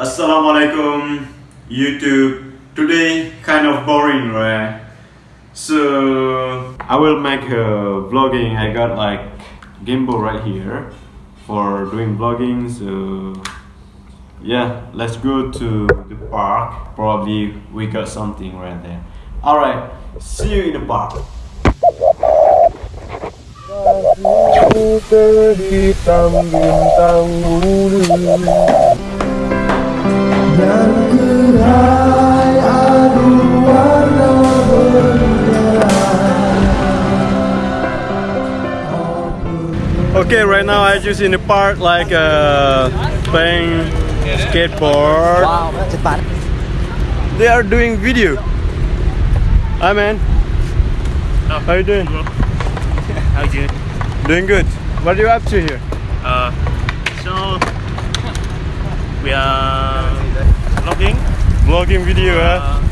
Assalamualaikum YouTube. Today kind of boring, right? So I will make a vlogging. I got like gimbal right here for doing vlogging. So yeah, let's go to the park. Probably we got something right there. All right, see you in the park. Okay, right now I just in the park like uh, playing skateboard. Wow, Nhật Bản. They are doing video. Hi man. How you doing? How you doing? Doing good. What are you up to here? Uh, so we are vlogging, Vlogging video, huh? uh,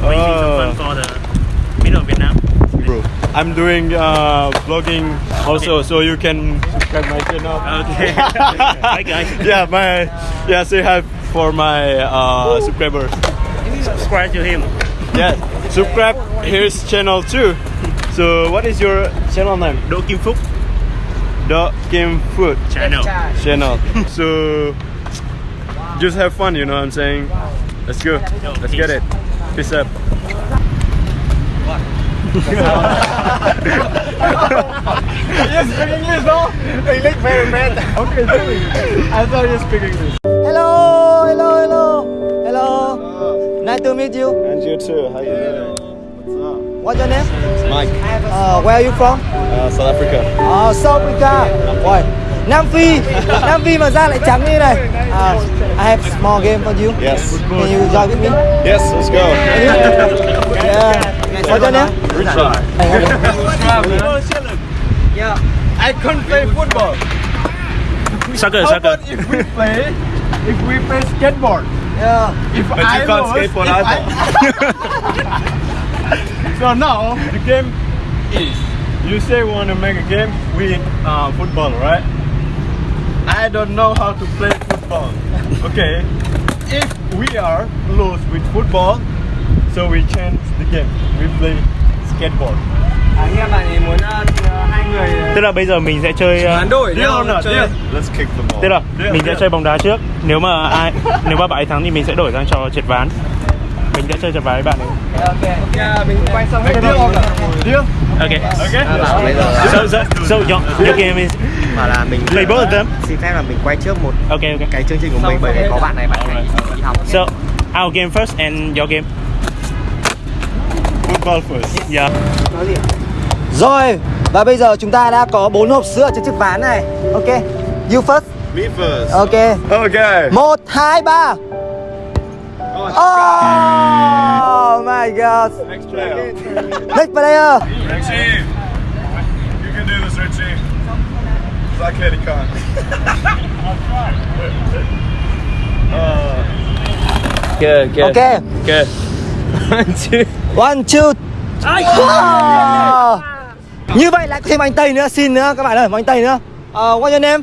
Oh. some fun for the middle of Vietnam. Bro, I'm doing uh, vlogging also, so you can subscribe my channel. Okay. Hi guys. yeah, my yeah, say hi for my uh, subscribers. Subscribe to him. Yeah, subscribe his channel too. So, what is your channel name? Đỗ Kim Phúc The Kim Food channel. channel. so, just have fun, you know what I'm saying? Let's go. Let's get it. Peace up. you speak English, no? English very bad. Okay, sorry. I thought you speak English. Hello, hello, hello. Hello. Nice to meet you. And you too. How you doing? What's up? What's your name? Mike, Uh, where are you from? uh, South Africa. Uh, South Africa. Ôi, Nam Phi. Nam Phi mà da lại trắng như này. Uh, I have small game for you. Yes. Can you join with me? Yes, let's go. Yeah. What's your name? Richard. Yeah. I can't play football. Soccer, How soccer. about if we play, if we play skateboard? Yeah. If But you can't skateboard if either. So now the game is you say we want to make a game with uh, football, right? I don't know how to play football. Okay, if we are close with football, so we change the game. We play skateboard. Tức là bây giờ mình sẽ chơi uh, đổi Deal or not? Deal. Let's kick the ball. Tức là Deal, mình sẽ deal. chơi bóng đá trước. Nếu mà ai nếu mà bạn ấy thắng thì mình sẽ đổi sang trò trượt ván. Mình sẽ chơi trượt ván với bạn ấy. Make deal or not? Deal? Okay. Okay. So so so your, your game is mà là mình play both of them. xin phép là mình quay trước một Okay, okay. cái chương trình của mình bởi vì có bạn này bạn này đi học So our game first and your game. Football first. Yeah. Rồi, và bây giờ chúng ta đã có bốn hộp sữa trên chiếc ván này. Ok. You first. Me first. Ok. Okay. Một, hai, ba. Oh my god. Next player. Next player. Richie. You can do this, Richie. I clearly can't. Good, good. Ok. Good. One, two. Wow. Như vậy lại có thêm anh Tây nữa, xin nữa các bạn ơi, một anh Tây nữa. Uh, what's your name?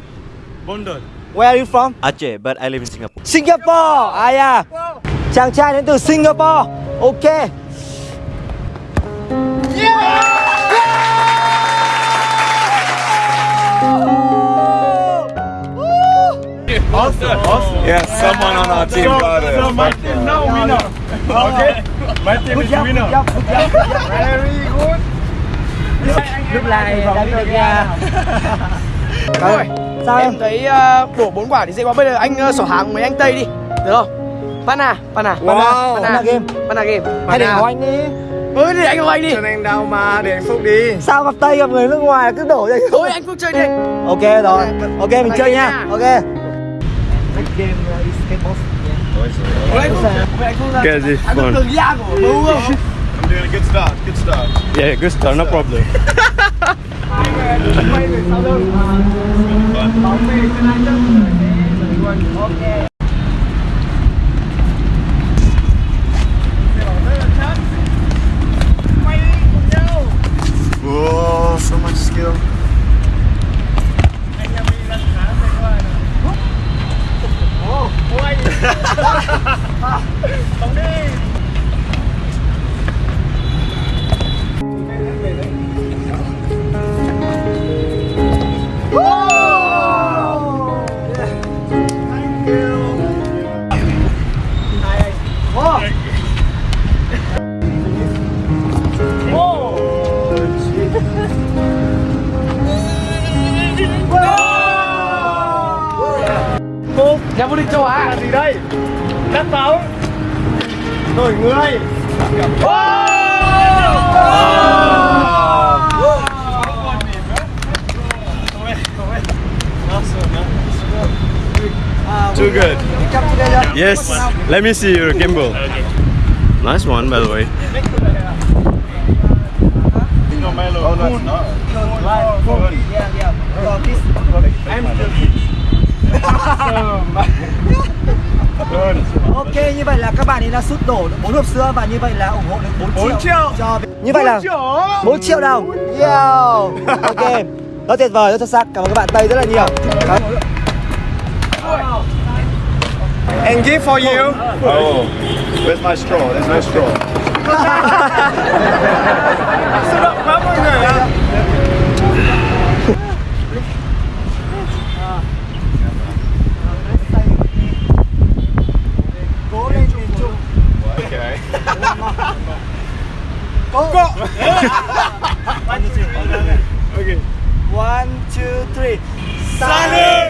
Bondol. Where are you from? Aceh but I live in Singapore Singapore. À yeah. Chàng trai đến từ Singapore. Ok. Awesome. Awesome. Yeah, someone on our team So, got it. so my team now winner. Okay? My team is winner. Very good. Lúc này đã được nha. Rồi, sao em? Thấy ờ, đổ bốn quả thì dễ quá. Bây giờ anh uh, sỏ hàng mấy anh Tây đi. Được không? Pana, Pana. Wow. Pana game. Pana game. Hay để hỏi anh đi. Ừ thì anh của anh đi. anh đâu mà để anh Phúc đi. Sao gặp Tây gặp người nước ngoài cứ đổ ra Thôi anh Phúc chơi đi. Ok rồi. Ok mình chơi nha. nha. Ok. Okay, this Anh có fun. cường da của bố không? I'm doing a good start. Good start. Yeah, good start, no problem. Nhà vô địch châu Á là gì đây? Cắt pháo Đổi người Too good. Yes. Let me see your gimbal. Nice one, by the way. Oh, no, it's not. Ok, như vậy là các bạn ấy đã sút đổ được 4 hộp sữa và như vậy là ủng hộ được 4, 4 triệu, triệu. cho Như vậy là 4 triệu đồng. Yo. Ok. Rất tuyệt vời, rất xuất sắc. Cảm ơn các bạn Tây rất là nhiều. Cảm- And gift for you. Oh, where's my straw? There's no straw. Xin lỗi quá mọi người ạ. One, two, three. One, two, three. Sunny!